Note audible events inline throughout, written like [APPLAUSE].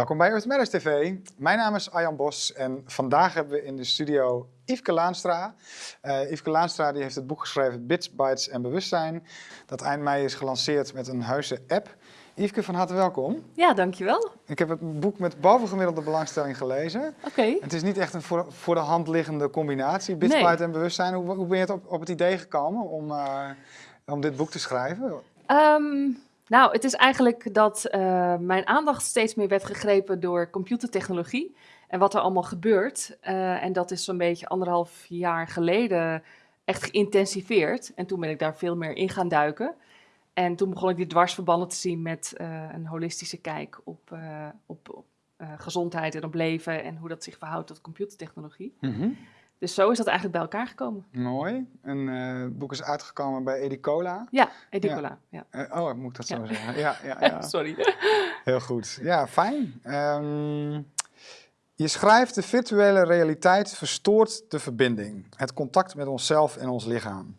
Welkom bij Earth Matters TV. Mijn naam is Arjan Bos en vandaag hebben we in de studio Yveske Laanstra. Uh, Yveske Laanstra die heeft het boek geschreven Bits, Bytes en Bewustzijn. Dat eind mei is gelanceerd met een heuse app. Yveske, van harte welkom. Ja, dankjewel. Ik heb het boek met bovengemiddelde belangstelling gelezen. Oké. Het is niet echt een voor, voor de hand liggende combinatie, Bits, Nee. Bytes en Bewustzijn. Hoe, hoe ben je het op, op het idee gekomen om, eh, om dit boek te schrijven? Ehm, nou, het is eigenlijk dat eh, mijn aandacht steeds meer werd gegrepen door computertechnologie en wat er allemaal gebeurt. Eh, en dat is zo'n beetje anderhalf jaar geleden echt geïntensiveerd. En toen ben ik daar veel meer in gaan duiken. En toen begon ik die dwarsverbanden te zien met eh, een holistische kijk op, op, gezondheid en op leven en hoe dat zich verhoudt tot computertechnologie. Dus zo is dat eigenlijk bij elkaar gekomen. Mooi. En eh, het boek is uitgekomen bij Edicola. Ja, Edicola. Ja. Eh, oh, moet ik dat zo Ja. zeggen? Ja, ja, [LAUGHS] ja. Sorry. Heel goed. Ja, fijn. Ehm, je schrijft de virtuele realiteit verstoort de verbinding. Het contact met onszelf en ons lichaam.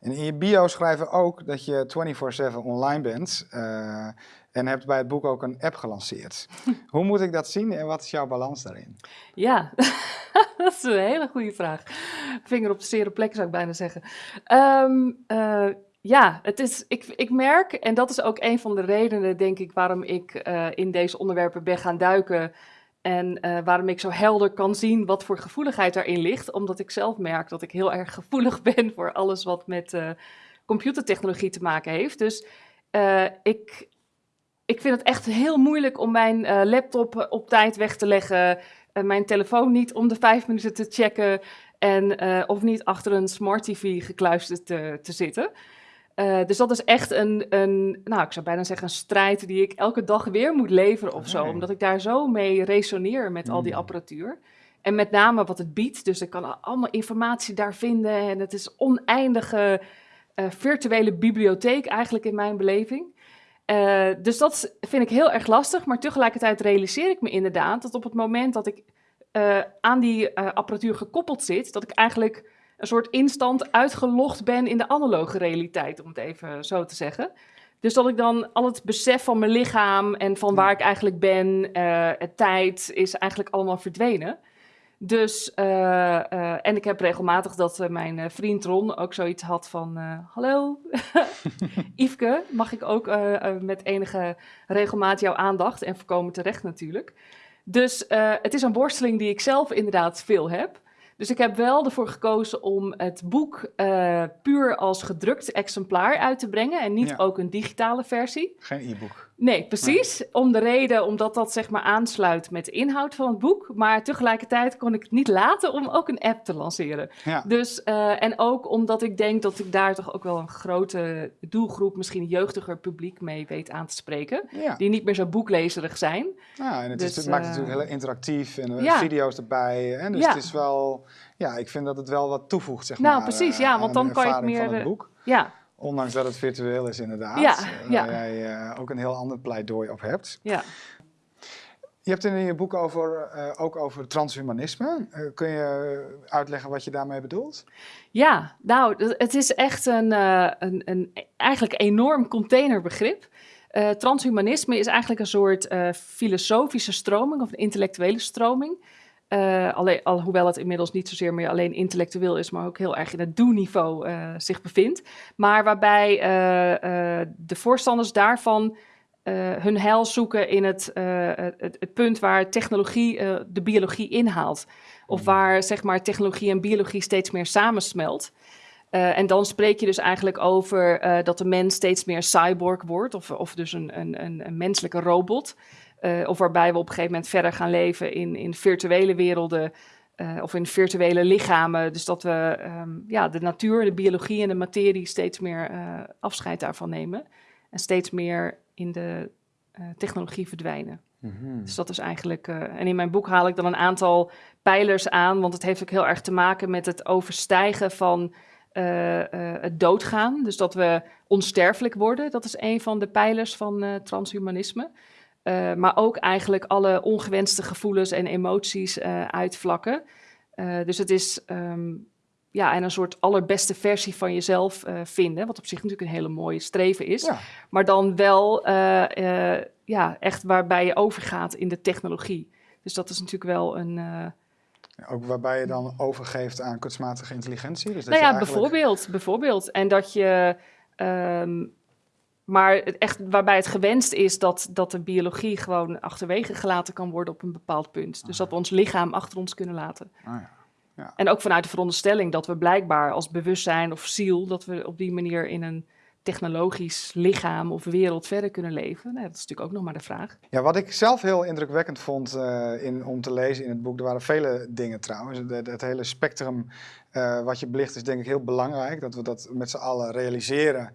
En in je bio schrijven ook dat je 24-7 online bent. eh, en hebt bij het boek ook een app gelanceerd. [LAUGHS] Hoe moet ik dat zien en wat is jouw balans daarin? Ja, [LAUGHS] dat is een hele goede vraag. Vinger op de zere plek zou ik bijna zeggen. Ehm, eh, ja, het is, ik, ik merk, en dat is ook een van de redenen, denk ik, waarom ik eh, in deze onderwerpen ben gaan duiken. En eh, waarom ik zo helder kan zien wat voor gevoeligheid daarin ligt. Omdat ik zelf merk dat ik heel erg gevoelig [LAUGHS] ben voor alles wat met computertechnologie te maken heeft. Dus ik, ik vind het echt heel moeilijk om mijn eh, laptop op tijd weg te leggen. eh, mijn telefoon niet om de vijf minuten te checken. En eh, of niet achter een smart TV gekluisterd te, te zitten. Eh, dus dat is echt een, een, nou ik zou bijna zeggen een strijd die ik elke dag weer moet leveren of zo. Omdat ik daar zo mee resoneer met al die Mm. apparatuur. En met name wat het biedt. Dus ik kan allemaal informatie daar vinden. En het is oneindige eh, virtuele bibliotheek eigenlijk in mijn beleving. Eh, dus dat vind ik heel erg lastig. Maar tegelijkertijd realiseer ik me inderdaad dat op het moment dat ik eh, aan die eh, apparatuur gekoppeld zit, dat ik eigenlijk een soort instant uitgelogd ben in de analoge realiteit, om het even zo te zeggen. Dus dat ik dan al het besef van mijn lichaam en van waar ik eigenlijk ben, het tijd, is eigenlijk allemaal verdwenen. Dus, eh, eh, en ik heb regelmatig dat eh, mijn vriend Ron ook zoiets had van... Hallo, [LAUGHS] Yveske, mag ik ook met enige regelmaat jouw aandacht en voorkomen terecht natuurlijk. Dus het is een worsteling die ik zelf inderdaad veel heb. Dus ik heb wel ervoor gekozen om het boek puur als gedrukt exemplaar uit te brengen en niet Ja. ook een digitale versie. Geen e-book. Nee, precies. Om de reden omdat dat zeg maar aansluit met de inhoud van het boek. Maar tegelijkertijd kon ik het niet laten om ook een app te lanceren. Ja. Dus, eh, en ook omdat ik denk dat ik daar toch ook wel een grote doelgroep, misschien een jeugdiger publiek mee weet aan te spreken. ja. Die niet meer zo boeklezerig zijn. Ja, en het, is, Dus, het maakt het eh, natuurlijk heel interactief en eh, video's erbij. Hè? Dus het is wel, ja, ik vind dat het wel wat toevoegt, zeg maar. Nou, precies, ja, want dan kan je van meer, het boek. Ja, Ondanks dat het virtueel is, inderdaad. Ja, eh, ja. Waar jij eh, ook een heel ander pleidooi op hebt. ja. Je hebt het in je boek over, eh, ook over transhumanisme. Kun je uitleggen wat je daarmee bedoelt? Ja, nou, het is echt een, een, een eigenlijk enorm containerbegrip. Transhumanisme is eigenlijk een soort filosofische stroming of een intellectuele stroming. Eh, alleen, al, hoewel het inmiddels niet zozeer meer alleen intellectueel is, maar ook heel erg in het doe-niveau eh, zich bevindt. Maar waarbij eh, de voorstanders daarvan hun heil zoeken in het, het, het punt waar technologie de biologie inhaalt. Of waar zeg maar, technologie en biologie steeds meer samensmelt. En dan spreek je dus eigenlijk over dat de mens steeds meer cyborg wordt, of, of dus een, een, een menselijke robot. Eh, of waarbij we op een gegeven moment verder gaan leven in, in virtuele werelden eh, of in virtuele lichamen. Dus dat we ehm, ja, de natuur, de biologie en de materie steeds meer eh, afscheid daarvan nemen. En steeds meer in de technologie verdwijnen. Dus dat is eigenlijk. en in mijn boek haal ik dan een aantal pijlers aan, want het heeft ook heel erg te maken met het overstijgen van het doodgaan. Dus dat we onsterfelijk worden. Dat is een van de pijlers van transhumanisme. Eh, maar ook eigenlijk alle ongewenste gevoelens en emoties eh, uitvlakken. Eh, dus het is ehm, ja, en een soort allerbeste versie van jezelf vinden. Wat op zich natuurlijk een hele mooie streven is. Ja. Maar dan wel ja, echt waarbij je overgaat in de technologie. Dus dat is natuurlijk wel een. Ook waarbij je dan overgeeft aan kunstmatige intelligentie. Dus dat nou ja, eigenlijk... bijvoorbeeld, bijvoorbeeld. En dat je. Um, maar het echt waarbij het gewenst is dat, dat de biologie gewoon achterwege gelaten kan worden op een bepaald punt. Dus dat we ons lichaam achter ons kunnen laten. Ah, ja. Ja. En ook vanuit de veronderstelling dat we blijkbaar als bewustzijn of ziel, dat we op die manier in een technologisch lichaam of wereld verder kunnen leven? Nou, dat is natuurlijk ook nog maar de vraag. Ja, wat ik zelf heel indrukwekkend vond uh, in, om te lezen in het boek, er waren vele dingen trouwens. Het, het hele spectrum uh, wat je belicht is denk ik heel belangrijk, dat we dat met z'n allen realiseren.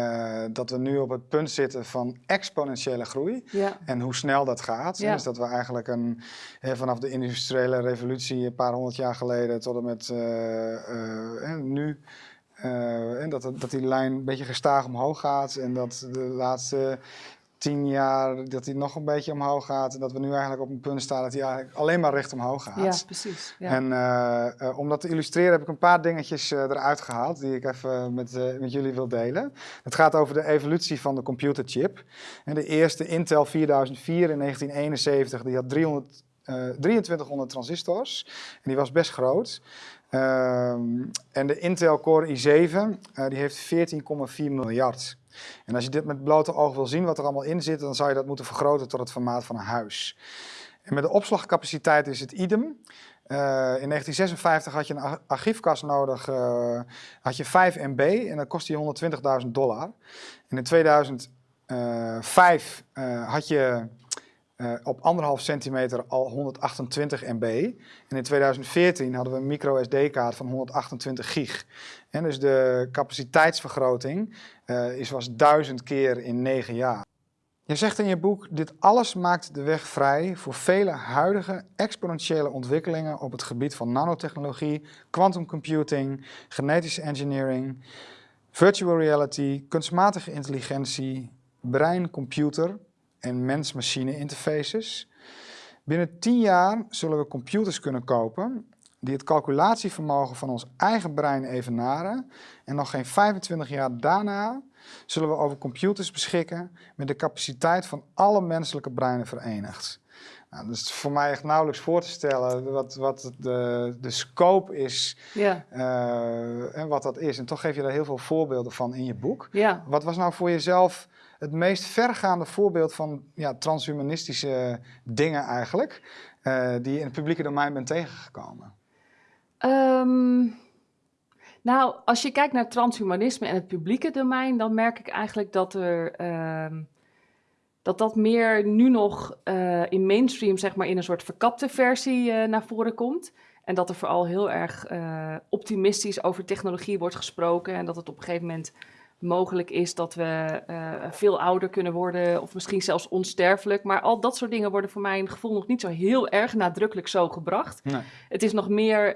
Uh, dat we nu op het punt zitten van exponentiële groei ja. en hoe snel dat gaat. Ja. Dus dat we eigenlijk een, hè, vanaf de industriële revolutie een paar honderd jaar geleden tot en met uh, nu uh, en dat, dat die lijn een beetje gestaag omhoog gaat en dat de laatste tien jaar dat die nog een beetje omhoog gaat en dat we nu eigenlijk op een punt staan dat hij eigenlijk alleen maar recht omhoog gaat. Ja, precies. Ja. En uh, uh, om dat te illustreren heb ik een paar dingetjes eruit gehaald die ik even met, met jullie wil delen. Het gaat over de evolutie van de computerchip. En de eerste Intel 4004 in 1971 die had 300, 2300 transistors en die was best groot. Um, en de Intel Core i7 uh, die heeft 14,4 miljard. En als je dit met blote oog wil zien wat er allemaal in zit, dan zou je dat moeten vergroten tot het formaat van een huis. En met de opslagcapaciteit is het idem. Uh, in 1956 had je een archiefkast nodig, uh, had je 5 MB en dat kostte je 120.000 dollar. En in 2005 had je uh, op anderhalf centimeter al 128 MB. En in 2014 hadden we een micro SD-kaart van 128 gig. En dus de capaciteitsvergroting uh, is, was duizend keer in negen jaar. Je zegt in je boek, dit alles maakt de weg vrij voor vele huidige exponentiële ontwikkelingen op het gebied van nanotechnologie, quantum computing, genetische engineering, virtual reality, kunstmatige intelligentie, brein, computer, en mens-machine interfaces. Binnen 10 jaar zullen we computers kunnen kopen die het calculatievermogen van ons eigen brein evenaren. En nog geen 25 jaar daarna zullen we over computers beschikken met de capaciteit van alle menselijke breinen verenigd. Nou, dat is voor mij echt nauwelijks voor te stellen wat, wat de, de scope is ja. uh, en wat dat is. En toch geef je daar heel veel voorbeelden van in je boek. Ja. Wat was nou voor jezelf het meest vergaande voorbeeld van ja, transhumanistische dingen eigenlijk, uh, die je in het publieke domein bent tegengekomen? Um, nou, als je kijkt naar transhumanisme en het publieke domein, dan merk ik eigenlijk dat er... Um, dat dat meer nu nog uh, in mainstream, zeg maar, in een soort verkapte versie uh, naar voren komt. En dat er vooral heel erg uh, optimistisch over technologie wordt gesproken. En dat het op een gegeven moment mogelijk is dat we veel ouder kunnen worden of misschien zelfs onsterfelijk. Maar al dat soort dingen worden voor mijn gevoel nog niet zo heel erg nadrukkelijk zo gebracht. Nee. Het is nog meer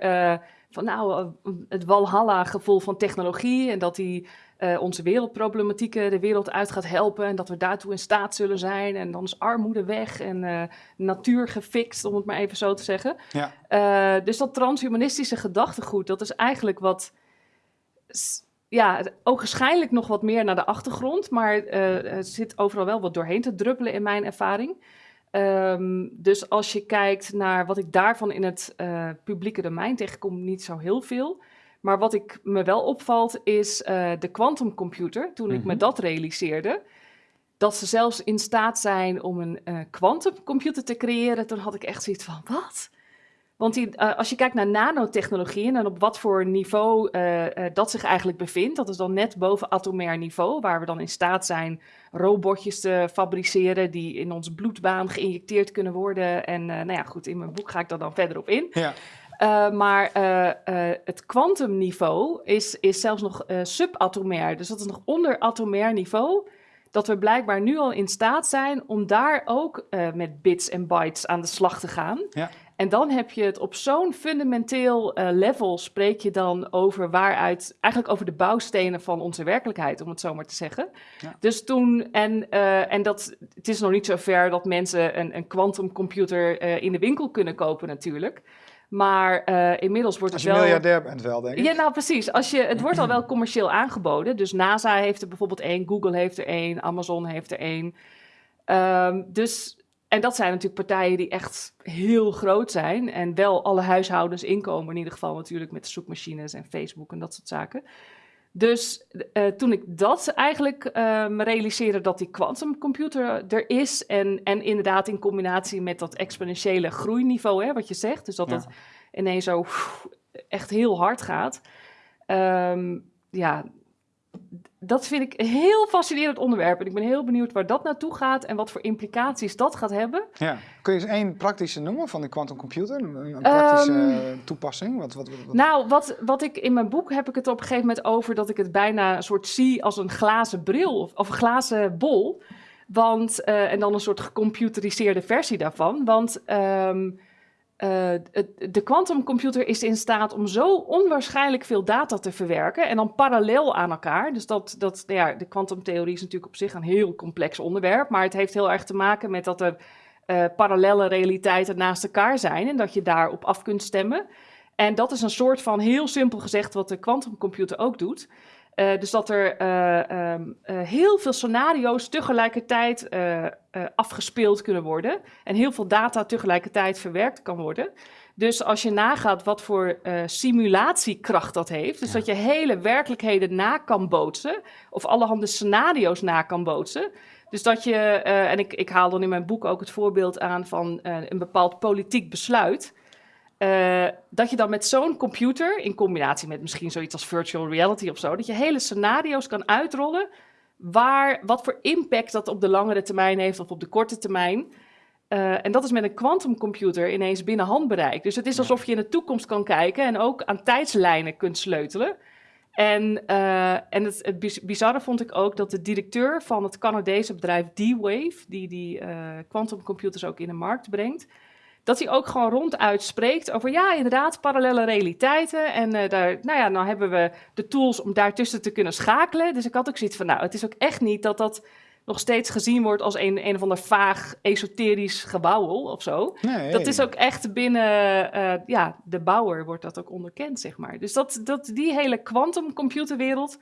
van nou, het Walhalla-gevoel van technologie en dat die uh, onze wereldproblematieken de wereld uit gaat helpen en dat we daartoe in staat zullen zijn. En dan is armoede weg en natuur gefixt, om het maar even zo te zeggen. Ja. dus dat transhumanistische gedachtegoed, dat is eigenlijk wat ja, ook waarschijnlijk nog wat meer naar de achtergrond, maar het zit overal wel wat doorheen te druppelen in mijn ervaring. Um, dus als je kijkt naar wat ik daarvan in het uh, publieke domein tegenkom, niet zo heel veel. Maar wat ik me wel opvalt is uh, de quantumcomputer. Toen ik mm -hmm. me dat realiseerde, dat ze zelfs in staat zijn om een quantumcomputer te creëren, toen had ik echt zoiets van, wat? Want die, uh, als je kijkt naar nanotechnologieën en op wat voor niveau uh, uh, dat zich eigenlijk bevindt, dat is dan net boven atomair niveau, waar we dan in staat zijn robotjes te fabriceren die in onze bloedbaan geïnjecteerd kunnen worden. En nou ja, goed, in mijn boek ga ik daar dan verder op in. Ja. maar het kwantumniveau is, is zelfs nog subatomair, dus dat is nog onder atomair niveau dat we blijkbaar nu al in staat zijn om daar ook uh, met bits en bytes aan de slag te gaan. Ja. En dan heb je het op zo'n fundamenteel uh, level, spreek je dan over waaruit, eigenlijk over de bouwstenen van onze werkelijkheid, om het zo maar te zeggen. Ja. Dus toen, en, uh, en dat, het is nog niet zo ver dat mensen een quantumcomputer in de winkel kunnen kopen natuurlijk. Maar uh, inmiddels wordt het wel... Als je miljardair bent wel, denk ik. Ja, nou precies. Als je, het wordt al wel commercieel aangeboden. Dus NASA heeft er bijvoorbeeld één, Google heeft er één, Amazon heeft er één. Um, dus, en dat zijn natuurlijk partijen die echt heel groot zijn. En wel alle huishoudens inkomen, in ieder geval natuurlijk met zoekmachines en Facebook en dat soort zaken. Dus uh, toen ik dat eigenlijk uh, me realiseerde dat die quantumcomputer er is en, en inderdaad in combinatie met dat exponentiële groeiniveau, hè, wat je zegt, dus dat ja. dat ineens zo pff, echt heel hard gaat. Um, ja, dat vind ik een heel fascinerend onderwerp. En ik ben heel benieuwd waar dat naartoe gaat en wat voor implicaties dat gaat hebben. Ja. Kun je eens één praktische noemen van de quantumcomputer? Een, een praktische um, toepassing? Wat, wat, wat, Nou, wat, wat ik in mijn boek heb ik het op een gegeven moment over dat ik het bijna een soort zie als een glazen bril of, of een glazen bol. Want, uh, en dan een soort gecomputeriseerde versie daarvan. Want um, uh, de quantumcomputer is in staat om zo onwaarschijnlijk veel data te verwerken en dan parallel aan elkaar. Dus dat, dat ja, de kwantumtheorie is natuurlijk op zich een heel complex onderwerp, maar het heeft heel erg te maken met dat er uh, parallele realiteiten naast elkaar zijn en dat je daarop af kunt stemmen. En dat is een soort van, heel simpel gezegd, wat de quantumcomputer ook doet. Uh, dus dat er uh, um, uh, heel veel scenario's tegelijkertijd afgespeeld kunnen worden. En heel veel data tegelijkertijd verwerkt kan worden. Dus als je nagaat wat voor simulatiekracht dat heeft. Dus ja. dat je hele werkelijkheden na kan bootsen. Of allerhande scenario's na kan bootsen. Dus dat je, en ik, ik haal dan in mijn boek ook het voorbeeld aan van een bepaald politiek besluit. Uh, dat je dan met zo'n computer, in combinatie met misschien zoiets als virtual reality of zo, dat je hele scenario's kan uitrollen waar, wat voor impact dat op de langere termijn heeft of op de korte termijn. Uh, en dat is met een quantumcomputer ineens binnen handbereik. Dus het is alsof je in de toekomst kan kijken en ook aan tijdslijnen kunt sleutelen. En, uh, en het, het bizarre vond ik ook dat de directeur van het Canadese bedrijf D-Wave, die die quantumcomputers ook in de markt brengt, dat hij ook gewoon ronduit spreekt over, ja, inderdaad, parallele realiteiten. En uh, daar, nou ja, nou hebben we de tools om daartussen te kunnen schakelen. Dus ik had ook zoiets van, nou, het is ook echt niet dat dat nog steeds gezien wordt als een, een of ander vaag esoterisch gebouwel of zo. Nee. Dat is ook echt binnen uh, ja, de bouwer wordt dat ook onderkend, zeg maar. Dus dat, dat, die hele quantumcomputerwereld,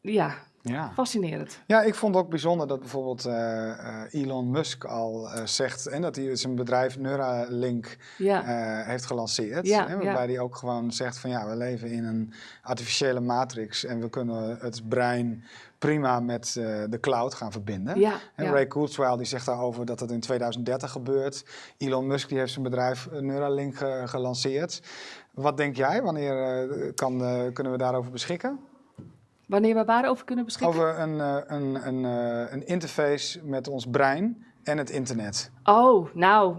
ja, ja. Fascinerend. Ja, ik vond ook bijzonder dat bijvoorbeeld uh, uh, Elon Musk al uh, zegt en dat hij zijn bedrijf Neuralink ja. heeft gelanceerd. Ja, hè, waarbij hij ook gewoon zegt van ja, we leven in een artificiële matrix en we kunnen het brein prima met de cloud gaan verbinden. Ja, en Ray Kurzweil die zegt daarover dat het in 2030 gebeurt. Elon Musk die heeft zijn bedrijf Neuralink gelanceerd. Wat denk jij? Wanneer kan, kunnen we daarover beschikken? Wanneer we waarover kunnen beschikken? Over een, uh, een, een, uh, een interface met ons brein en het internet. Oh, nou,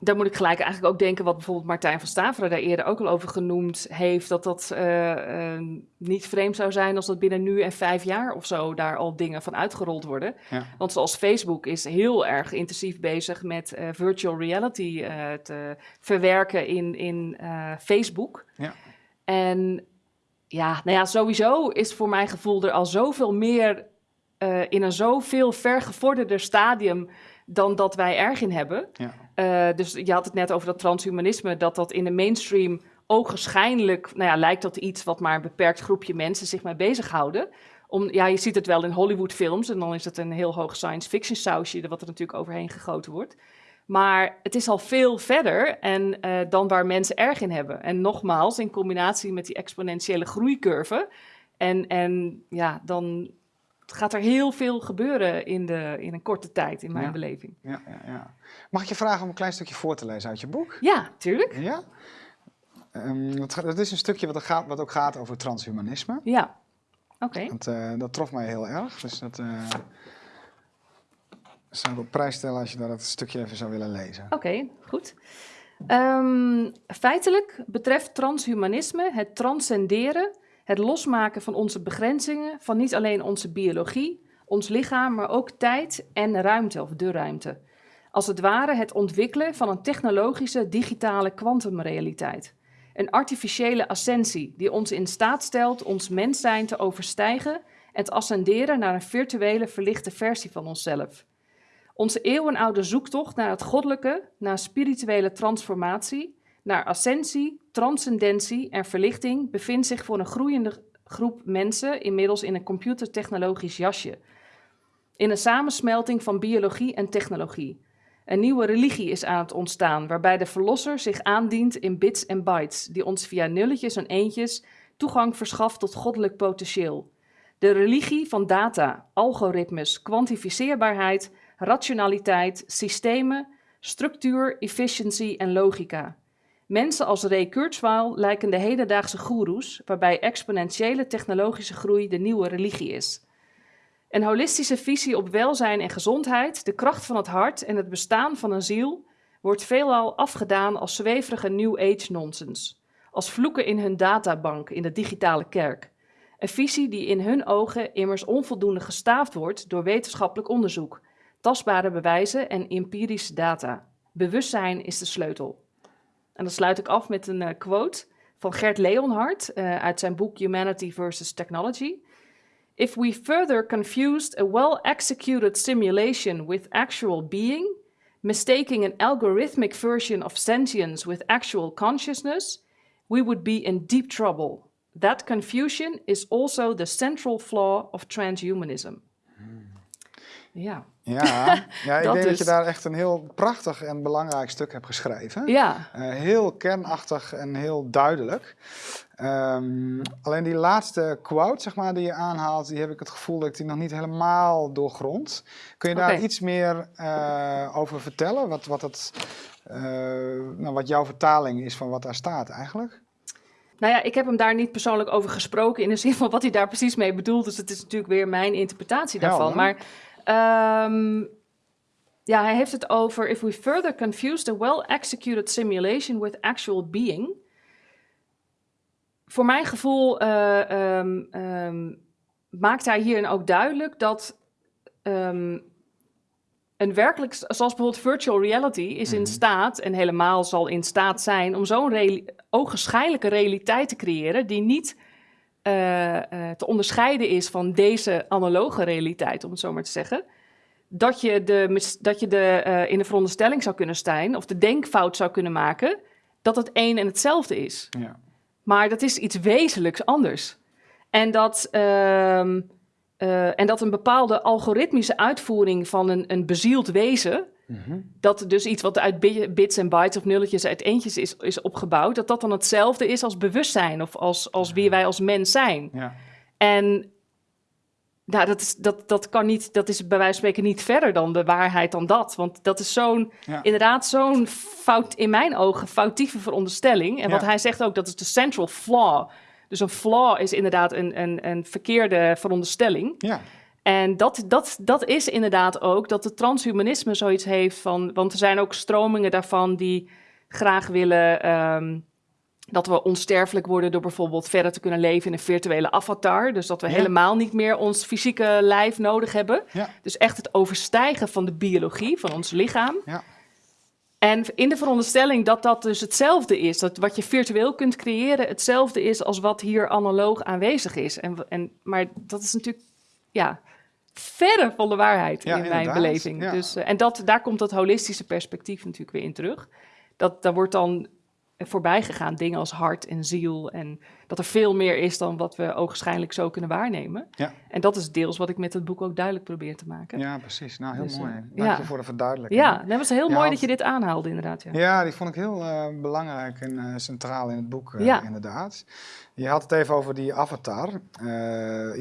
daar moet ik gelijk eigenlijk ook denken wat bijvoorbeeld Martijn van Staveren daar eerder ook al over genoemd heeft. Dat dat uh, niet vreemd zou zijn als dat binnen nu en vijf jaar of zo daar al dingen van uitgerold worden. Ja. Want zoals Facebook is heel erg intensief bezig met virtual reality te verwerken in, in Facebook. Ja. En ja, nou ja, sowieso is voor mijn gevoel er al zoveel meer uh, in een zoveel vergevorderder stadium dan dat wij erg in hebben. Ja. Uh, dus je had het net over dat transhumanisme, dat dat in de mainstream ogenschijnlijk, nou ja, lijkt dat iets wat maar een beperkt groepje mensen zich mee bezighouden. Om, ja, je ziet het wel in Hollywoodfilms en dan is het een heel hoog science fiction sausje wat er natuurlijk overheen gegoten wordt. Maar het is al veel verder en, uh, dan waar mensen erg in hebben. En nogmaals, in combinatie met die exponentiële groeicurve. En, en ja, dan gaat er heel veel gebeuren in, de, in een korte tijd, in mijn ja. beleving. Ja, ja, ja. Mag ik je vragen om een klein stukje voor te lezen uit je boek? Ja, tuurlijk. Ja? Um, dat, dat, is een stukje wat, gaat, wat ook gaat over transhumanisme. Ja, oké. Okay. Dat, uh, dat trof mij heel erg. Dus dat... Uh, zou ik op prijs stellen als je dat stukje even zou willen lezen. Oké, goed. Um, feitelijk betreft transhumanisme het transcenderen, het losmaken van onze begrenzingen, van niet alleen onze biologie, ons lichaam, maar ook tijd en ruimte of de ruimte. Als het ware het ontwikkelen van een technologische digitale kwantumrealiteit. Een artificiële ascensie die ons in staat stelt ons mens zijn te overstijgen en te ascenderen naar een virtuele verlichte versie van onszelf. Onze eeuwenoude zoektocht naar het goddelijke, naar spirituele transformatie, naar ascensie, transcendentie en verlichting bevindt zich voor een groeiende groep mensen inmiddels in een computertechnologisch jasje. In een samensmelting van biologie en technologie. Een nieuwe religie is aan het ontstaan, waarbij de verlosser zich aandient in bits en bytes, die ons via nulletjes en eentjes toegang verschaft tot goddelijk potentieel. De religie van data, algoritmes, kwantificeerbaarheid, rationaliteit, systemen, structuur, efficiëntie en logica. Mensen als Ray Kurzweil lijken de hedendaagse goeroes, waarbij exponentiële technologische groei de nieuwe religie is. Een holistische visie op welzijn en gezondheid, de kracht van het hart en het bestaan van een ziel wordt veelal afgedaan als zweverige New Age nonsens, als vloeken in hun databank in de digitale kerk. Een visie die in hun ogen immers onvoldoende gestaafd wordt door wetenschappelijk onderzoek, tastbare bewijzen en empirische data. Bewustzijn is de sleutel. En dan sluit ik af met een uh, quote van Gert Leonhard uh, uit zijn boek Humanity versus Technology. If we further confused a well-executed simulation with actual being, mistaking an algorithmic version of sentience with actual consciousness, we would be in deep trouble. That confusion is also the central flaw of transhumanism. Ja. Ja, [LAUGHS] ja ik denk dat je daar echt een heel prachtig en belangrijk stuk hebt geschreven. Ja. Uh, heel kernachtig en heel duidelijk. Um, alleen die laatste quote, zeg maar, die je aanhaalt, die heb ik het gevoel dat ik die nog niet helemaal doorgrond. Kun je daar iets meer uh, over vertellen? Wat, wat, het, uh, nou, wat jouw vertaling is van wat daar staat eigenlijk? Nou ja, ik heb hem daar niet persoonlijk over gesproken in de zin van wat hij daar precies mee bedoelt. Dus het is natuurlijk weer mijn interpretatie daarvan. Helder. Maar um, ja, hij heeft het over if we further confuse the well-executed simulation with actual being. Voor mijn gevoel uh, um, um, maakt hij hierin ook duidelijk dat een werkelijk, zoals bijvoorbeeld virtual reality, is in staat, en helemaal zal in staat zijn, om zo'n reali ogenschijnlijke realiteit te creëren die niet te onderscheiden is van deze analoge realiteit, om het zo maar te zeggen. Dat je, de, dat je de, uh, in de veronderstelling zou kunnen staan, of de denkfout zou kunnen maken, dat het één en hetzelfde is. Ja. Maar dat is iets wezenlijks anders. En dat, uh, en dat een bepaalde algoritmische uitvoering van een, een bezield wezen, Mm -hmm. dat dus iets wat uit bits en bytes of nulletjes uit eentjes is, is opgebouwd, dat dat dan hetzelfde is als bewustzijn of als, als wie wij als mens zijn. Ja. En nou, dat, is, dat, dat kan niet, dat is bij wijze van spreken niet verder dan de waarheid dan dat. Want dat is zo'n, Ja. inderdaad, zo'n fout, in mijn ogen, foutieve veronderstelling. En wat hij zegt ook, dat is de central flaw. Dus een flaw is inderdaad een, een, een verkeerde veronderstelling. Ja. En dat, dat, dat is inderdaad ook dat het transhumanisme zoiets heeft van. Want er zijn ook stromingen daarvan die graag willen. ehm, dat we onsterfelijk worden door bijvoorbeeld verder te kunnen leven in een virtuele avatar. Dus dat we Ja. helemaal niet meer ons fysieke lijf nodig hebben. Ja. Dus echt het overstijgen van de biologie, van ons lichaam. Ja. En in de veronderstelling dat dat dus hetzelfde is, dat wat je virtueel kunt creëren hetzelfde is als wat hier analoog aanwezig is. En, en, maar dat is natuurlijk, ja, verre van de waarheid Ja, in mijn inderdaad, beleving. ja. Dus, eh, en dat, daar komt dat holistische perspectief natuurlijk weer in terug. Dat, daar wordt dan voorbij gegaan dingen als hart en ziel en dat er veel meer is dan wat we ogenschijnlijk zo kunnen waarnemen. Ja. En dat is deels wat ik met het boek ook duidelijk probeer te maken. ja, precies. Nou, heel Dus, eh, mooi. Dank ja. je voor de verduidelijking. Ja, dat was heel mooi dat je dit aanhaalde, inderdaad. Ja. Ja, die vond ik heel eh, belangrijk en eh, centraal in het boek, eh, Ja. inderdaad. Je had het even over die avatar. Eh,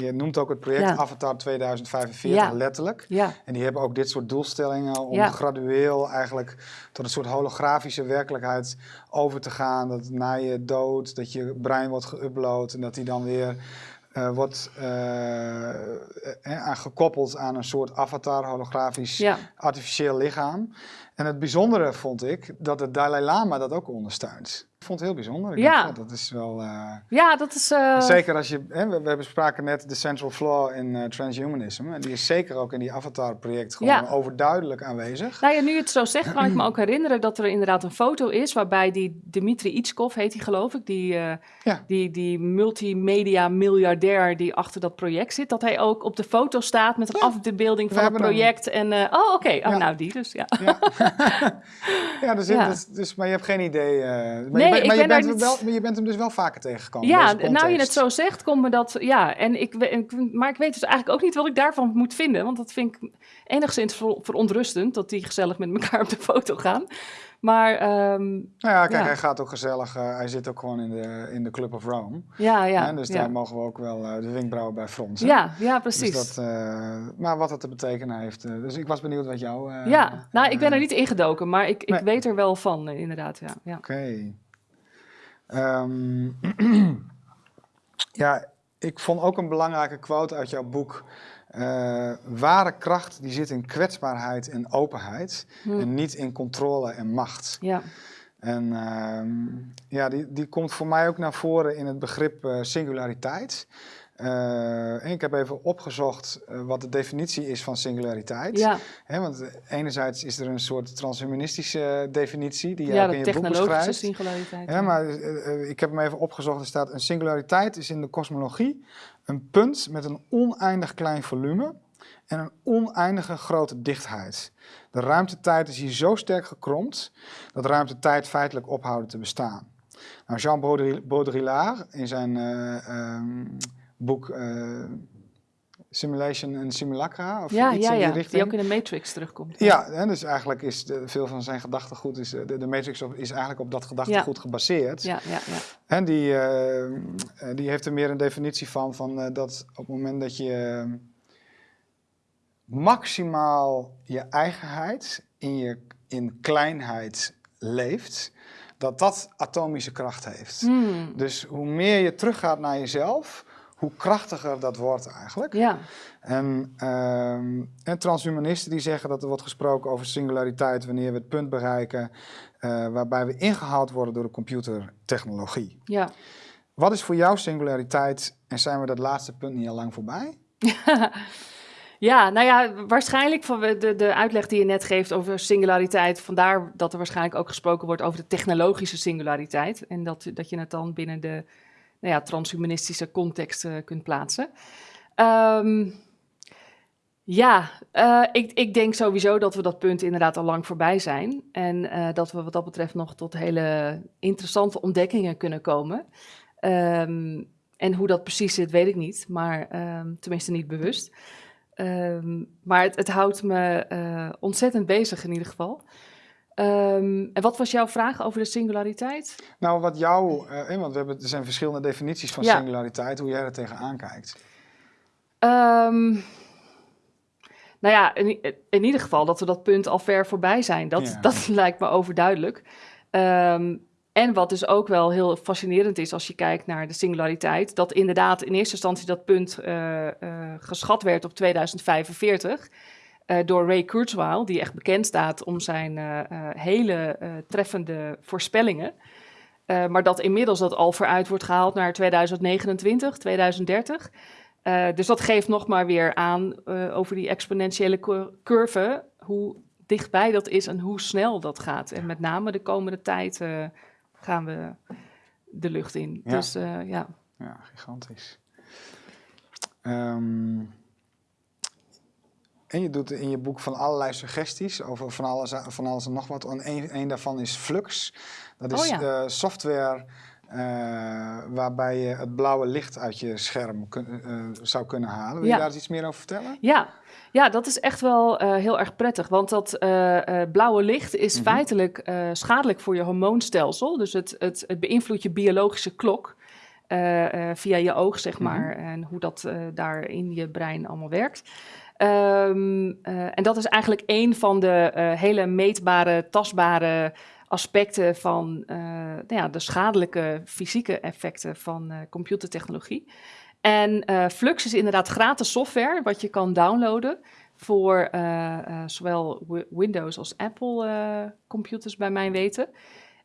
je noemt ook het project. Avatar 2045 Ja. letterlijk. Ja, En die hebben ook dit soort doelstellingen om gradueel eigenlijk tot een soort holografische werkelijkheid over te gaan. Dat na je dood, dat je brein wordt geüpload en dat die dan weer eh, wordt eh, eh, aan gekoppeld aan een soort avatar, holografisch ja. artificieel lichaam. En het bijzondere vond ik dat de Dalai Lama dat ook ondersteunt. Ik vond het heel bijzonder. Ik Ja. dacht, dat is wel... eh, ja dat is... eh, Zeker als je, hè, we, we bespraken net de central flaw in eh, transhumanism. En die is zeker ook in die Avatar-project gewoon Ja. overduidelijk aanwezig. Nou ja, nu het zo zegt, kan ik me ook herinneren dat er inderdaad een foto is waarbij die Dmitri Itskov, heet hij geloof ik, die, Ja. die, die multimedia miljardair die achter dat project zit, dat hij ook op de foto staat met een Ja. afbeelding We van het hebben project. En, oh, oké, oh, nou die dus, ja. Ja, [LAUGHS] ja, dus, dus, dus, maar je hebt geen idee. eh, maar je, bent- ik maar je ben daar bent, niet- wel, maar je bent hem dus wel vaker tegengekomen. Ja, nou je het zo zegt, komt me dat. Ja, en ik, maar ik weet dus eigenlijk ook niet wat ik daarvan moet vinden. Want dat vind ik enigszins ver- verontrustend dat die gezellig met elkaar op de foto gaan. Maar ehm, Nou ja, kijk, Ja. hij gaat ook gezellig. eh, hij zit ook gewoon in de, in de Club of Rome. ja, ja. hè, dus ja. daar mogen we ook wel eh, de wenkbrauwen bij fronsen. ja, ja, Dus precies. dat, eh, maar wat het te betekenen heeft. dus ik was benieuwd wat jou. ja, nou, ik ben er niet ingedoken, maar ik, ik nee. weet er wel van, inderdaad. Ja, ja. Oké. Ehm, [CLEARS THROAT] ja, ik vond ook een belangrijke quote uit jouw boek. eh, ware kracht die zit in kwetsbaarheid en openheid. Hm. En niet in controle en macht. ja. En ehm, ja, die, die komt voor mij ook naar voren in het begrip eh, singulariteit. En ik heb even opgezocht eh, wat de definitie is van singulariteit. ja. Want enerzijds is er een soort transhumanistische definitie die je ja ook in je boek technologische beschrijft. singulariteit. Ja, maar ik heb hem even opgezocht. Er staat: een singulariteit is in de kosmologie een punt met een oneindig klein volume en een oneindige grote dichtheid. De ruimtetijd is hier zo sterk gekromd dat ruimtetijd feitelijk ophouden te bestaan. Nou, Jean Baudri- Baudrillard in zijn eh, ehm, boek eh, Simulation en Simulacra, of ja, iets ja, in die ja. richting. Die ook in de Matrix terugkomt. Ja, hè, dus eigenlijk is de, veel van zijn gedachtegoed, is, eh, de, de Matrix op- is eigenlijk op dat gedachtegoed gebaseerd. ja, ja, ja. En die, eh, eh, die heeft er meer een definitie van, van dat op het moment dat je eh, maximaal je eigenheid in, je, in kleinheid leeft, dat dat atomische kracht heeft. Hmm, Dus hoe meer je teruggaat naar jezelf, hoe krachtiger dat wordt eigenlijk. ja. En, ehm, en transhumanisten die zeggen dat er wordt gesproken over singulariteit wanneer we het punt bereiken eh, waarbij we ingehaald worden door de computertechnologie. ja. Wat is voor jou singulariteit en zijn we dat laatste punt niet al lang voorbij? [LAUGHS] Ja, nou ja, waarschijnlijk van de, de uitleg die je net geeft over singulariteit. Vandaar dat er waarschijnlijk ook gesproken wordt over de technologische singulariteit. En dat, dat je het dan binnen de nou ja, transhumanistische context eh, kunt plaatsen. Ehm, ja, eh, ik, ik denk sowieso dat we dat punt inderdaad al lang voorbij zijn. En eh, dat we wat dat betreft nog tot hele interessante ontdekkingen kunnen komen. Ehm, en hoe dat precies zit, weet ik niet. Maar ehm, tenminste niet bewust. Ehm, maar het, het houdt me eh, ontzettend bezig in ieder geval. Ehm, en wat was jouw vraag over de singulariteit? Nou, wat jou, eh, eh, want we hebben, er zijn verschillende definities van Ja. singulariteit, hoe jij er tegenaan kijkt. Ehm, nou ja, in, in ieder geval dat we dat punt al ver voorbij zijn. Dat, Ja. dat [LAUGHS] lijkt me overduidelijk. En wat dus ook wel heel fascinerend is als je kijkt naar de singulariteit, dat inderdaad in eerste instantie dat punt eh, eh, geschat werd op 2045 eh, door Ray Kurzweil, die echt bekend staat om zijn hele treffende voorspellingen. Maar dat inmiddels dat al vooruit wordt gehaald naar 2029, 2030. Eh, dus dat geeft nog maar weer aan over die exponentiële cur- curve, hoe dichtbij dat is en hoe snel dat gaat. En met name de komende tijd gaan we de lucht in. Ja. Dus eh, ja. Ja, gigantisch. Ehm, en je doet in je boek van allerlei suggesties over van alles, van alles en nog wat. En een, een daarvan is Flux. Dat is Oh ja. eh, software waarbij je het blauwe licht uit je scherm eh, zou kunnen halen. Wil Ja. je daar iets meer over vertellen? Ja. ja, dat is echt wel eh, heel erg prettig. Want dat eh, eh, blauwe licht is Mhm. feitelijk eh, schadelijk voor je hormoonstelsel. Dus het, het, het beïnvloedt je biologische klok. eh, eh, via je oog, zeg Mhm. maar. En hoe dat eh, daar in je brein allemaal werkt. Ehm, eh, en dat is eigenlijk een van de eh, hele meetbare, tastbare aspecten van eh, nou ja, de schadelijke fysieke effecten van eh, computertechnologie. En eh, Flux is inderdaad gratis software wat je kan downloaden voor zowel Wi- Windows als Apple computers bij mijn weten.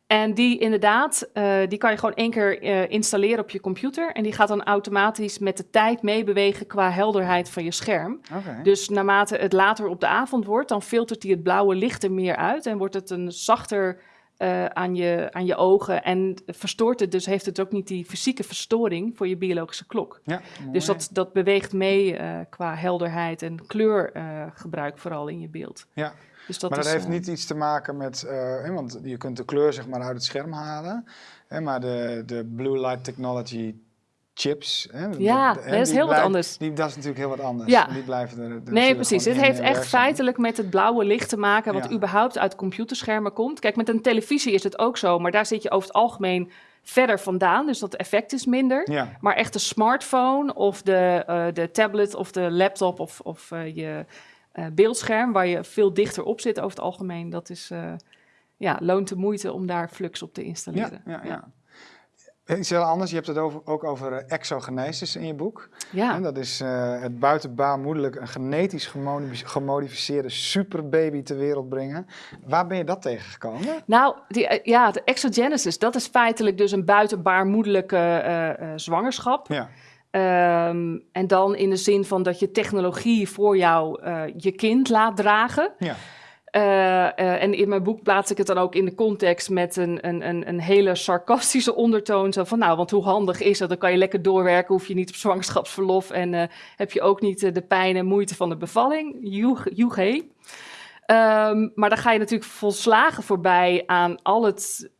En die inderdaad, die kan je gewoon één keer installeren op je computer. En die gaat dan automatisch met de tijd meebewegen qua helderheid van je scherm. Dus naarmate het later op de avond wordt, dan filtert hij het blauwe licht er meer uit. En wordt het een zachter eh, aan, je, aan je ogen. En verstoort het, dus heeft het ook niet die fysieke verstoring voor je biologische klok. ja, Dus dat, dat beweegt mee eh, qua helderheid en kleurgebruik vooral in je beeld. Ja, Dus dat maar dat is, heeft eh, niet iets te maken met, eh, hè, want je kunt de kleur zeg maar uit het scherm halen, hè, maar de, de blue light technology chips, hè, Ja, dat is heel wat anders. Die, dat is natuurlijk heel wat anders. Ja. Die blijven er, er Nee, precies. Dit heeft echt werkzaam. feitelijk met het blauwe licht te maken, wat Ja. überhaupt uit computerschermen komt. Kijk, met een televisie is het ook zo, maar daar zit je over het algemeen verder vandaan, dus dat effect is minder. Ja, Maar echt de smartphone of de, eh, de tablet of de laptop of, of eh, je eh, beeldscherm, waar je veel dichter op zit over het algemeen, dat is, ja, loont de moeite om daar flux op te ja, installeren. ja, ja. Iets heel anders, je hebt het over, ook over eh, exogenesis in je boek. Ja. En dat is eh, het buitenbaarmoedelijk een genetisch gemodi- gemodificeerde superbaby ter wereld brengen. Waar ben je dat tegengekomen? Nou, die, eh, ja, de exogenesis, dat is feitelijk dus een buitenbaarmoedelijke eh, eh, zwangerschap. Ja, Ehm, en dan in de zin van dat je technologie voor jou eh, je kind laat dragen. ja, Eh, eh, en in mijn boek plaats ik het dan ook in de context met een, een, een, hele sarcastische ondertoon. Zo van, nou, want hoe handig is dat? Dan kan je lekker doorwerken, hoef je niet op zwangerschapsverlof... en eh, heb je ook niet de pijn en moeite van de bevalling. Joeg, joegé. Ehm, maar dan ga je natuurlijk volslagen voorbij aan al het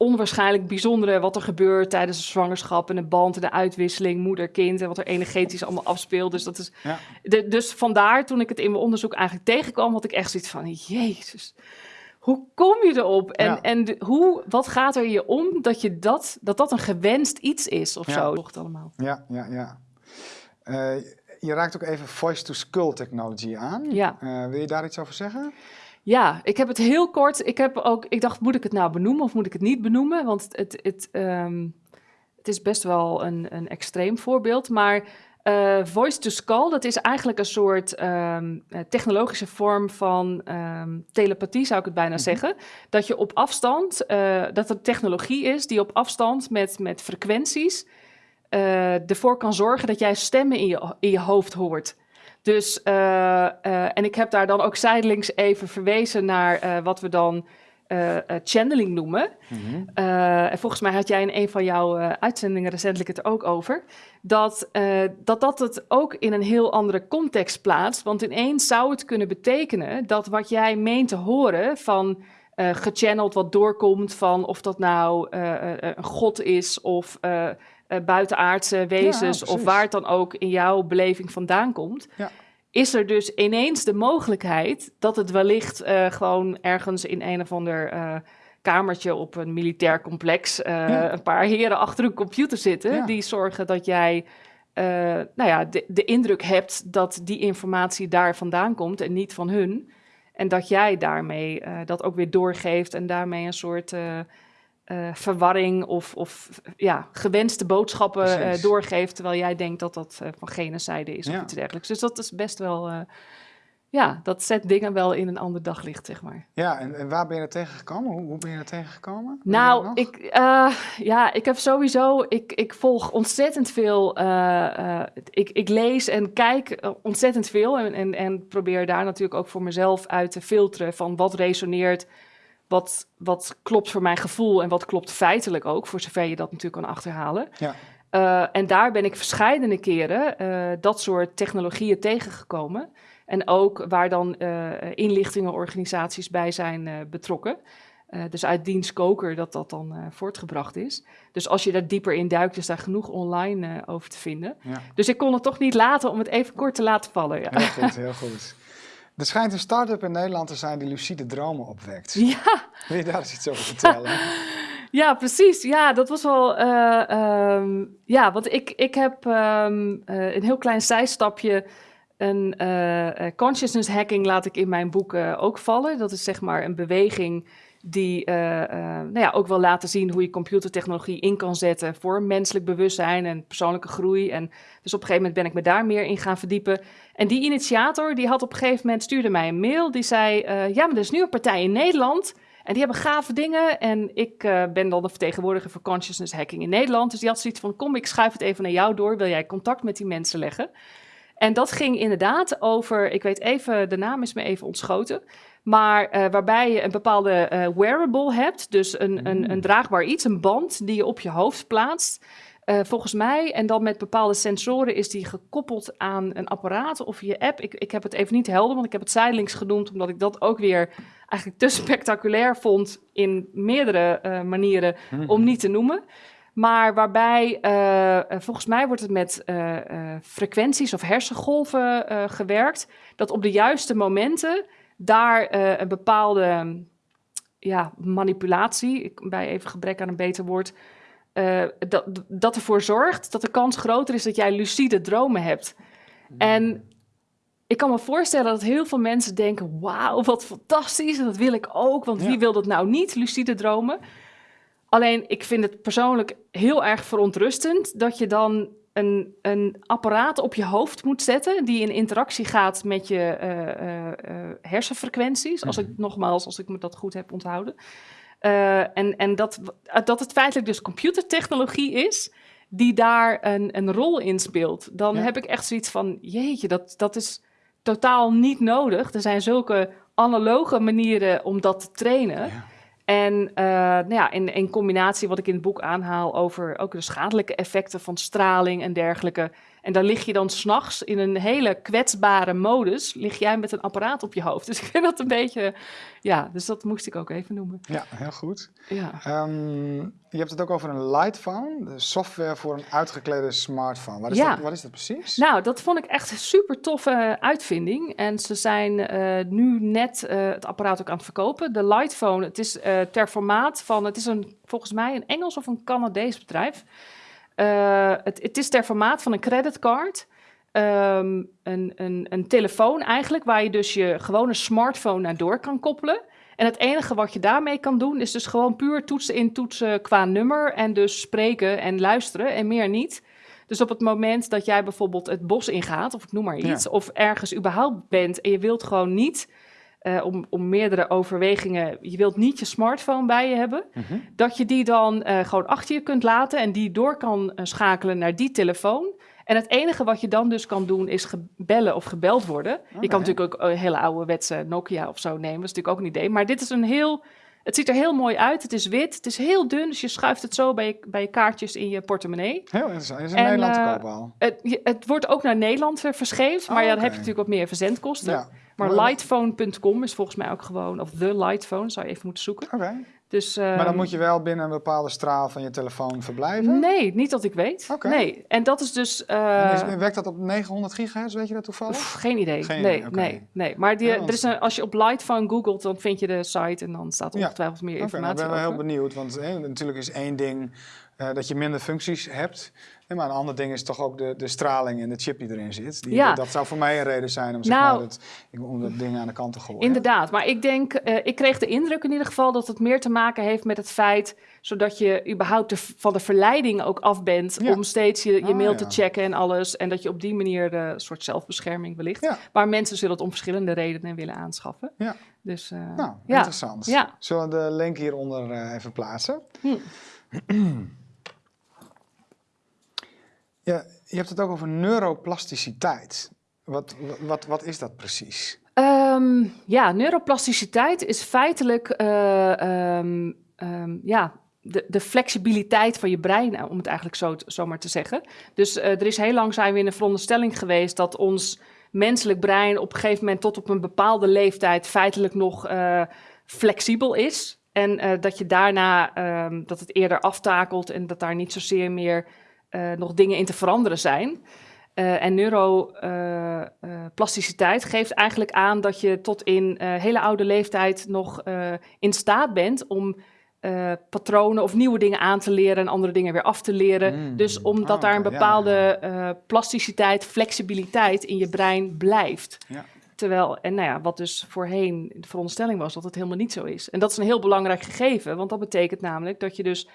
onwaarschijnlijk bijzondere wat er gebeurt tijdens de zwangerschap en de band en de uitwisseling, moeder-kind en wat er energetisch allemaal afspeelt. Dus dat is. ja. De, dus vandaar, toen ik het in mijn onderzoek eigenlijk tegenkwam, had ik echt zoiets van: Jezus, hoe kom je erop? En, Ja. en de- hoe, wat gaat er je om dat je dat, dat, dat een gewenst iets is of Ja. zo? Toch allemaal. Ja, ja, ja. Eh, je raakt ook even voice-to-skull technology aan. Ja. Eh, wil je daar iets over zeggen? Ja, ik heb het heel kort. Ik heb ook, ik dacht, moet ik het nou benoemen of moet ik het niet benoemen? Want het, het, ehm, het is best wel een, een extreem voorbeeld. Maar eh, voice to skull, dat is eigenlijk een soort ehm, eh, technologische vorm van ehm, telepathie, zou ik het bijna Mhm. zeggen. Dat je op afstand, eh, dat het technologie is die op afstand met, met frequenties ervoor kan zorgen dat jij stemmen in je, in je hoofd hoort. Dus, eh, eh, en ik heb daar dan ook zijdelings even verwezen naar eh, wat we dan channeling noemen. Eh, en volgens mij had jij in een van jouw uitzendingen recentelijk het er ook over. Dat, dat dat het ook in een heel andere context plaatst. Want ineens zou het kunnen betekenen dat wat jij meent te horen van gechanneld wat doorkomt van of dat nou een god is of eh, buitenaardse wezens of waar het dan ook in jouw beleving vandaan komt. Ja. Is er dus ineens de mogelijkheid dat het wellicht eh, gewoon ergens in een of ander eh, kamertje op een militair complex Ja. een paar heren achter een computer zitten die zorgen dat jij nou ja, de, de indruk hebt dat die informatie daar vandaan komt en niet van hun. En dat jij daarmee dat ook weer doorgeeft en daarmee een soort eh, verwarring of, of ja, gewenste boodschappen eh, doorgeeft, terwijl jij denkt dat dat eh, van gene zijde is Ja. of iets dergelijks. Dus dat is best wel, ja, dat zet dingen wel in een ander daglicht, zeg maar. Ja, en, en waar ben je er tegengekomen? Hoe, hoe ben je er tegengekomen? Nou, ik, ja, ik heb sowieso, ik, ik volg ontzettend veel, ik, ik lees en kijk ontzettend veel en, en, en probeer daar natuurlijk ook voor mezelf uit te filteren van wat resoneert, wat, wat klopt voor mijn gevoel en wat klopt feitelijk ook, voor zover je dat natuurlijk kan achterhalen. Ja. Eh, en daar ben ik verscheidene keren eh, dat soort technologieën tegengekomen. En ook waar dan eh inlichtingenorganisaties bij zijn betrokken. Dus uit dienst koker dat dat dan voortgebracht is. Dus als je daar dieper in duikt, is daar genoeg online over te vinden. Ja. Dus ik kon het toch niet laten om het even kort te laten vallen. Ja, Heel goed, heel goed. Er schijnt een start-up in Nederland te zijn die lucide dromen opwekt. ja, Wil je daar eens iets over vertellen? [LAUGHS] ja precies. Ja, dat was wel... eh, ehm, ja, want ik, ik heb ehm, eh, een heel klein zijstapje... Een eh, consciousness hacking laat ik in mijn boek ook vallen. Dat is zeg maar een beweging die eh, eh, nou ja, ook wil laten zien hoe je computertechnologie in kan zetten voor menselijk bewustzijn en persoonlijke groei. En dus op een gegeven moment ben ik me daar meer in gaan verdiepen. En die initiator die had op een gegeven moment stuurde mij een mail die zei: eh, ja, maar er is nu een partij in Nederland. En die hebben gave dingen. En ik ben dan de vertegenwoordiger voor consciousness hacking in Nederland. Dus die had zoiets van: kom, ik schuif het even naar jou door. Wil jij contact met die mensen leggen? En dat ging inderdaad over, ik weet even, de naam is me even ontschoten. Maar eh, waarbij je een bepaalde eh, wearable hebt, dus een, een, een draagbaar iets, een band die je op je hoofd plaatst. Eh, volgens mij, en dan met bepaalde sensoren, is die gekoppeld aan een apparaat of je app. Ik, ik heb het even niet helder, want ik heb het zijdelings genoemd, omdat ik dat ook weer eigenlijk te spectaculair vond in meerdere manieren om niet te noemen. Maar waarbij, volgens mij wordt het met frequenties of hersengolven gewerkt, dat op de juiste momenten daar eh, een bepaalde ja, manipulatie, ik, bij even gebrek aan een beter woord, eh, dat, dat ervoor zorgt dat de kans groter is dat jij lucide dromen hebt. En ik kan me voorstellen dat heel veel mensen denken: wauw, wat fantastisch, en dat wil ik ook, want Ja. wie wil dat nou niet, lucide dromen? Alleen, ik vind het persoonlijk heel erg verontrustend dat je dan een, een apparaat op je hoofd moet zetten die in interactie gaat met je eh, eh, eh, hersenfrequenties. Als ik nogmaals, als ik me dat goed heb onthouden. En en dat, dat het feitelijk dus computertechnologie is die daar een, een rol in speelt. Dan Ja. heb ik echt zoiets van, jeetje, dat, dat is totaal niet nodig. Er zijn zulke analoge manieren om dat te trainen. Ja. En eh, nou ja, in, in combinatie wat ik in het boek aanhaal over ook de schadelijke effecten van straling en dergelijke. En daar lig je dan s'nachts in een hele kwetsbare modus, lig jij met een apparaat op je hoofd. [LAUGHS] Dus ik vind dat een beetje, ja, dus dat moest ik ook even noemen. Ja, heel goed. Ja. Ehm, je hebt het ook over een Lightphone, de software voor een uitgeklede smartphone. Wat is, Ja. dat, wat is dat precies? Nou, dat vond ik echt een super toffe uitvinding. En ze zijn eh, nu net eh, het apparaat ook aan het verkopen. De Lightphone, het is eh, ter formaat van, het is een, volgens mij een Engels of een Canadees bedrijf. Eh, het, het is ter formaat van een creditcard. Ehm, een, een, een telefoon eigenlijk, waar je dus je gewone smartphone naar door kan koppelen. En het enige wat je daarmee kan doen, is dus gewoon puur toetsen in toetsen qua nummer. En dus spreken en luisteren en meer niet. Dus op het moment dat jij bijvoorbeeld het bos ingaat, of ik noem maar Ja. iets, of ergens überhaupt bent en je wilt gewoon niet, eh, om, om meerdere overwegingen, je wilt niet je smartphone bij je hebben, Mhm. dat je die dan eh, gewoon achter je kunt laten en die door kan eh, schakelen naar die telefoon. En het enige wat je dan dus kan doen is gebellen of gebeld worden. Je kan natuurlijk ook een hele ouderwetse Nokia of zo nemen, dat is natuurlijk ook een idee. Maar dit is een heel, het ziet er heel mooi uit. Het is wit, het is heel dun, dus je schuift het zo bij je, bij je kaartjes in je portemonnee. Heel interessant. Is in En, Nederland te al. Het, het wordt ook naar Nederland verscheept, maar Oh, ja, dan heb je natuurlijk wat meer verzendkosten. Ja. Maar lightphone.com is volgens mij ook gewoon, of the lightphone, zou je even moeten zoeken. Oké. Dus, Maar dan ehm, moet je wel binnen een bepaalde straal van je telefoon verblijven? Nee, niet dat ik weet. Nee, en dat is dus... Eh, is- werkt dat op 900 gigahertz, weet je dat toevallig? geen idee. Geen nee, nee, nee. Maar die, Ja, er is een, als je op Lightphone googelt, dan vind je de site en dan staat Ja. ongetwijfeld meer Oké, nou, ik informatie ben wel heel benieuwd, want natuurlijk is één ding eh, dat je minder functies hebt. Maar een ander ding is toch ook de, de straling en de chip die erin zit. Die, Ja. Dat zou voor mij een reden zijn om, zeg Nou, maar, dat, om dat ding aan de kant te gooien. Inderdaad, maar ik denk, eh, ik kreeg de indruk in ieder geval dat het meer te maken heeft met het feit, zodat je überhaupt de, van de verleiding ook af bent Ja. om steeds je, je Ah, mail ja. te checken en alles. En dat je op die manier eh, een soort zelfbescherming wellicht. Ja. Maar mensen zullen het om verschillende redenen willen aanschaffen. Ja. Dus, eh, Nou, interessant. Ja. Zullen we de link hieronder even plaatsen? Hm. [CLEARS THROAT] Je hebt het ook over neuroplasticiteit. Wat, wat, wat is dat precies? Ehm, ja, neuroplasticiteit is feitelijk eh, ehm, ehm, ja, de, de flexibiliteit van je brein, eh, om het eigenlijk zo, te- zo maar te zeggen. Dus eh, er is heel lang zijn we in de veronderstelling geweest dat ons menselijk brein op een gegeven moment tot op een bepaalde leeftijd feitelijk nog flexibel is. En dat je daarna dat het eerder aftakelt en dat daar niet zozeer meer eh, nog dingen in te veranderen zijn. Eh, en neuroplasticiteit geeft eigenlijk aan dat je tot in eh, hele oude leeftijd nog eh, in staat bent om eh, patronen of nieuwe dingen aan te leren en andere dingen weer af te leren. Mm. Dus omdat Ah, daar een ja, bepaalde ja. eh, plasticiteit, flexibiliteit in je brein blijft. Ja. Terwijl, en nou ja, wat dus voorheen de veronderstelling was dat het helemaal niet zo is. En dat is een heel belangrijk gegeven, want dat betekent namelijk dat je dus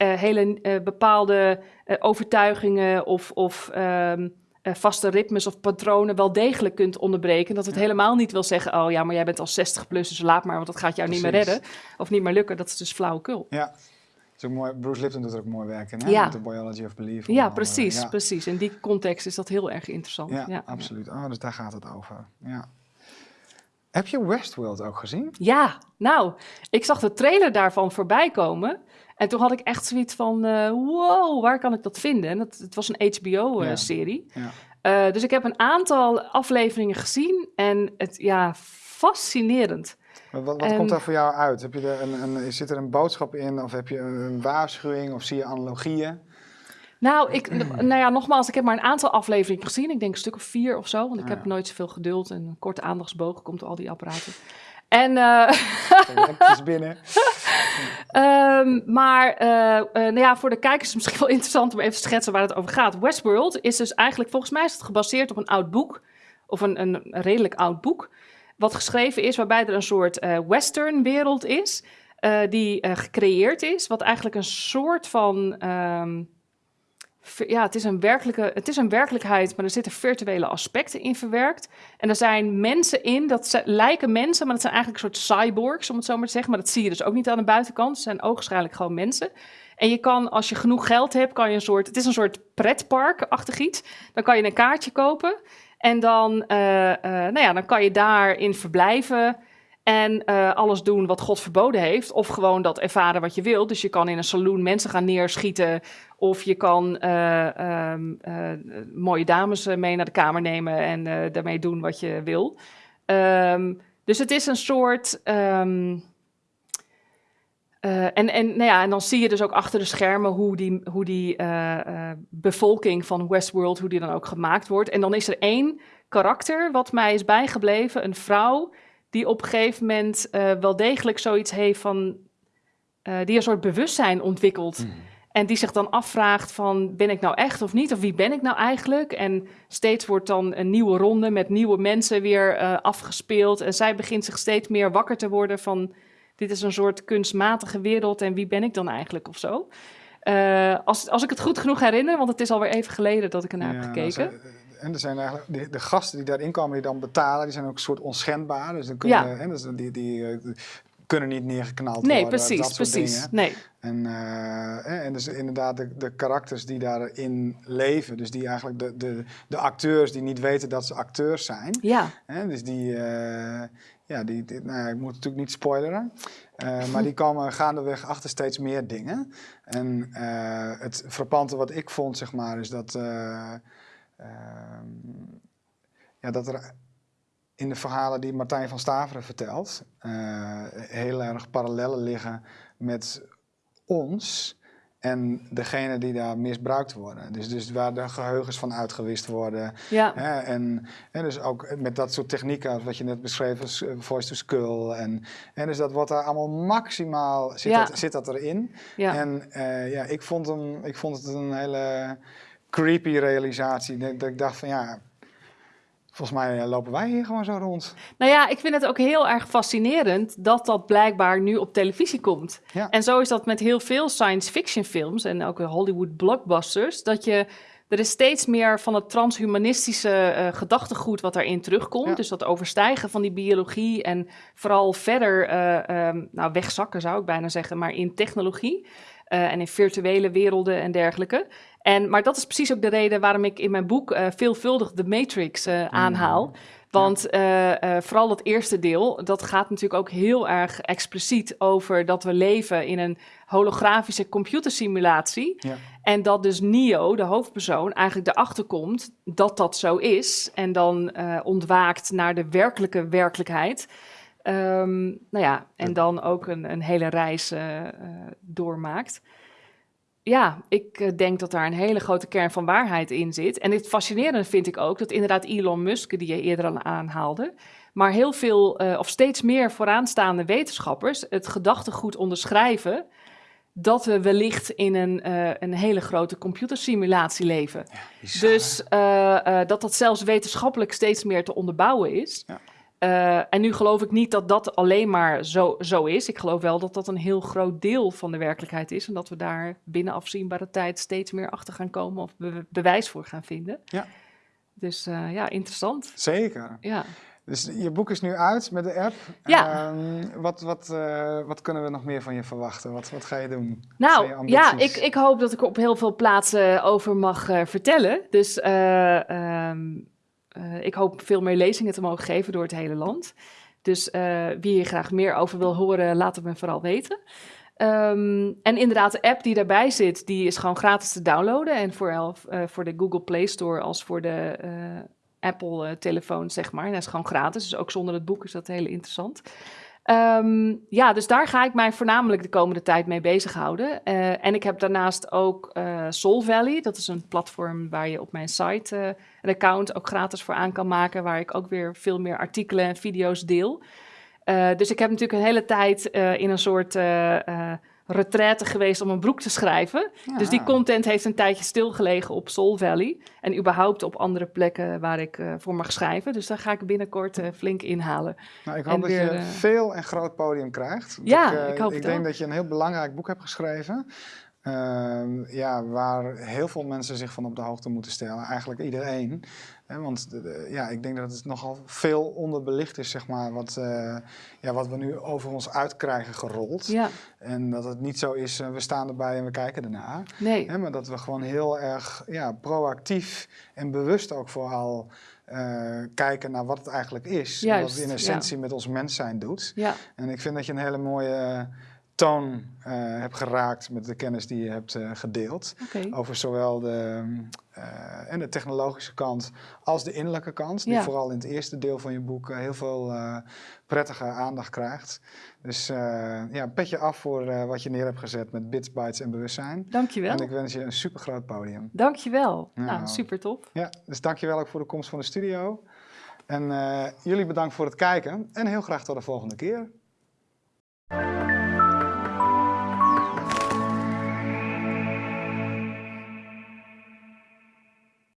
eh, hele eh, bepaalde eh, overtuigingen of, of ehm, eh, vaste ritmes of patronen wel degelijk kunt onderbreken. Dat het helemaal niet wil zeggen, oh ja, maar jij bent al 60 plus, dus laat maar, want dat gaat jou niet meer redden. Of niet meer lukken, dat is dus flauwekul. Ja, is ook mooi. Bruce Lipton doet er ook mooi werk in, hè? Ja. Met de Biology of Belief. Ja, precies, Ja. precies. In die context is dat heel erg interessant. Ja, ja. absoluut. Oh, dus daar gaat het over. Ja. Heb je Westworld ook gezien? Ja, nou, ik zag de trailer daarvan voorbij komen. En toen had ik echt zoiets van, eh, wow, waar kan ik dat vinden? En dat, het was een HBO-serie. Ja. Eh, dus ik heb een aantal afleveringen gezien en het, ja, fascinerend. Wat, wat En- komt daar voor jou uit? Heb je er een, een, zit er een boodschap in of heb je een, een waarschuwing of zie je analogieën? Nou, ik, [CLEARS THROAT] nou ja, nogmaals, ik heb maar een aantal afleveringen gezien. Ik denk een stuk of vier of zo, want ik Ah, heb nooit zoveel geduld en een korte aandachtsboog komt door al die apparaten. En, eh, [LAUGHS] Lekker binnen. Ehm, maar eh, eh, nou ja, voor de kijkers is het misschien wel interessant om even te schetsen waar het over gaat. Westworld is dus eigenlijk, volgens mij is het gebaseerd op een oud boek, of een, een redelijk oud boek, wat geschreven is waarbij er een soort eh western wereld is, die gecreëerd is, wat eigenlijk een soort van... ehm, ja, het is, een werkelijke, het is een werkelijkheid, maar er zitten virtuele aspecten in verwerkt. En er zijn mensen in, dat lijken mensen, maar dat zijn eigenlijk een soort cyborgs, om het zo maar te zeggen. Maar dat zie je dus ook niet aan de buitenkant. Ze zijn ogenschijnlijk gewoon mensen. En je kan, als je genoeg geld hebt, kan je een soort... Het is een soort pretpark-achtig iets. Dan kan je een kaartje kopen. En dan, eh, eh, nou ja, dan kan je daarin verblijven... En eh, alles doen wat God verboden heeft. Of gewoon dat ervaren wat je wilt. Dus je kan in een saloon mensen gaan neerschieten. Of je kan eh, ehm, eh, mooie dames eh, mee naar de kamer nemen en daarmee doen wat je wil. Ehm, dus het is een soort. ehm, eh, en, en, nou ja, en dan zie je dus ook achter de schermen hoe die, hoe die bevolking van Westworld, hoe die dan ook gemaakt wordt. En dan is er één karakter wat mij is bijgebleven, een vrouw die op een gegeven moment wel degelijk zoiets heeft van, die een soort bewustzijn ontwikkelt. En die zich dan afvraagt van, ben ik nou echt of niet? Of wie ben ik nou eigenlijk? En steeds wordt dan een nieuwe ronde met nieuwe mensen weer eh, afgespeeld. En zij begint zich steeds meer wakker te worden van, dit is een soort kunstmatige wereld en wie ben ik dan eigenlijk of zo? Eh, als, als ik het goed genoeg herinner, want het is alweer even geleden dat ik ernaar heb gekeken. ze- en er zijn eigenlijk de, de gasten die daarin komen, die dan betalen, die zijn ook een soort onschendbaar. Dus dan kunnen, Ja. hè, dus die, die kunnen niet neergeknald nee, worden. precies, dat soort precies. dingen. Nee, En, eh, hè, en dus inderdaad de, de karakters die daarin leven, dus die eigenlijk de, de, de acteurs die niet weten dat ze acteurs zijn. ja, Hè, dus die, eh, ja, die, die- nou ja, ik moet natuurlijk niet spoileren, eh, maar die [LAUGHS] komen gaandeweg achter steeds meer dingen. En eh, het frappante wat ik vond, zeg maar, is dat, eh, ehm, ja, dat er in de verhalen die Martijn van Staveren vertelt, eh, heel erg parallellen liggen met ons en degene die daar misbruikt worden. Dus, dus waar de geheugens van uitgewist worden. ja, Hè, en, en dus ook met dat soort technieken, wat je net beschreef, als eh, voice to skull. En, en dus dat wordt daar allemaal maximaal, zit, Ja. dat, zit dat erin. ja. En eh, ja, ik vond, hem, ik vond het een hele creepy realisatie. Dat, dat ik dacht van ja, volgens mij eh, lopen wij hier gewoon zo rond. Nou ja, ik vind het ook heel erg fascinerend dat dat blijkbaar nu op televisie komt. Ja. En zo is dat met heel veel science fiction films en ook Hollywood blockbusters, dat je er is steeds meer van het transhumanistische eh, gedachtegoed wat daarin terugkomt. Ja. Dus dat overstijgen van die biologie en vooral verder eh, ehm, nou, wegzakken zou ik bijna zeggen, maar in technologie eh, en in virtuele werelden en dergelijke. En, maar dat is precies ook de reden waarom ik in mijn boek eh, veelvuldig de Matrix eh, aanhaal. Want vooral het eerste deel, dat gaat natuurlijk ook heel erg expliciet over dat we leven in een holografische computersimulatie. Ja. En dat dus Neo, de hoofdpersoon, eigenlijk erachter komt dat dat zo is. En dan ontwaakt naar de werkelijke werkelijkheid. Ehm, nou ja, en dan ook een, een hele reis eh, eh, doormaakt. Ja, ik eh, denk dat daar een hele grote kern van waarheid in zit. En het fascinerende vind ik ook dat inderdaad Elon Musk, die je eerder al aanhaalde, maar heel veel of steeds meer vooraanstaande wetenschappers het gedachtegoed onderschrijven dat we wellicht in een, een hele grote computersimulatie leven. Dus dat dat zelfs wetenschappelijk steeds meer te onderbouwen is. Ja. Eh, en nu geloof ik niet dat dat alleen maar zo, zo is. Ik geloof wel dat dat een heel groot deel van de werkelijkheid is. En dat we daar binnen afzienbare tijd steeds meer achter gaan komen of be- bewijs voor gaan vinden. Ja. Dus eh, ja, interessant. Zeker. Ja. Dus je boek is nu uit met de app. Ja. Ehm, wat, wat, eh, wat kunnen we nog meer van je verwachten? Wat, wat ga je doen? Nou, je ja, ik, ik hoop dat ik op heel veel plaatsen over mag vertellen. Dus eh, ehm, eh, ik hoop veel meer lezingen te mogen geven door het hele land. Dus eh, wie hier graag meer over wil horen, laat het me vooral weten. Ehm, en inderdaad, de app die daarbij zit, die is gewoon gratis te downloaden. En voor, uh, voor de Google Play Store als voor de Apple-telefoon, zeg maar. En dat is gewoon gratis, dus ook zonder het boek is dat heel interessant. Um, ja, dus daar ga ik mij voornamelijk de komende tijd mee bezighouden. Uh, en ik heb daarnaast ook uh, Soul Valley. Dat is een platform waar je op mijn site uh, een account ook gratis voor aan kan maken. Waar ik ook weer veel meer artikelen en video's deel. dus ik heb natuurlijk een hele tijd in een soort retraite geweest om een broek te schrijven. Dus die content heeft een tijdje stilgelegen op Soul Valley. En überhaupt op andere plekken waar ik uh, voor mag schrijven. Dus daar ga ik binnenkort uh, flink inhalen. Nou, ik hoop en dat weer, je uh, veel en groot podium krijgt. Ja, ik, ik hoop Ik denk dat je een heel belangrijk boek hebt geschreven. Uh, ja, waar heel veel mensen zich van op de hoogte moeten stellen. Eigenlijk iedereen. Want ja, ik denk dat het nogal veel onderbelicht is, zeg maar, wat, uh, ja, wat we nu over ons uitkrijgen gerold. Ja. En dat het niet zo is, uh, we staan erbij en we kijken ernaar. Nee. Hè, maar dat we gewoon heel erg ja, proactief en bewust ook vooral uh, kijken naar wat het eigenlijk is. Juist, en wat het in essentie ja. met ons mens zijn doet. Ja. En ik vind dat je een hele mooie toon uh, hebt geraakt met de kennis die je hebt uh, gedeeld. Okay. Over zowel de, uh, en de technologische kant als de innerlijke kant. Die Ja. vooral in het eerste deel van je boek heel veel prettige aandacht krijgt. Dus ja, petje af voor wat je neer hebt gezet met bits, bytes en bewustzijn. Dankjewel. En ik wens je een super groot podium. Dankjewel. Ja. Nou, super top. Ja, dus dankjewel ook voor de komst van de studio. En jullie bedankt voor het kijken en heel graag tot de volgende keer.